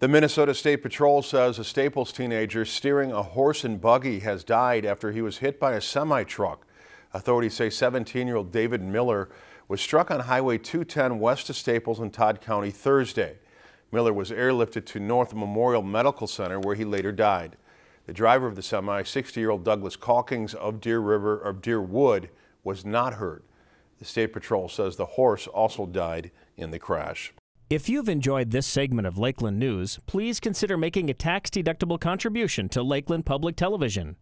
The Minnesota State Patrol says a Staples teenager steering a horse and buggy has died after he was hit by a semi-truck. Authorities say 17-year-old David Miller was struck on Highway 210 west of Staples in Todd County Thursday. Miller was airlifted to North Memorial Medical Center where he later died. The driver of the semi, 60-year-old Douglas Calkins of Deer River of Deerwood, was not hurt. The State Patrol says the horse also died in the crash. If you've enjoyed this segment of Lakeland News, please consider making a tax-deductible contribution to Lakeland Public Television.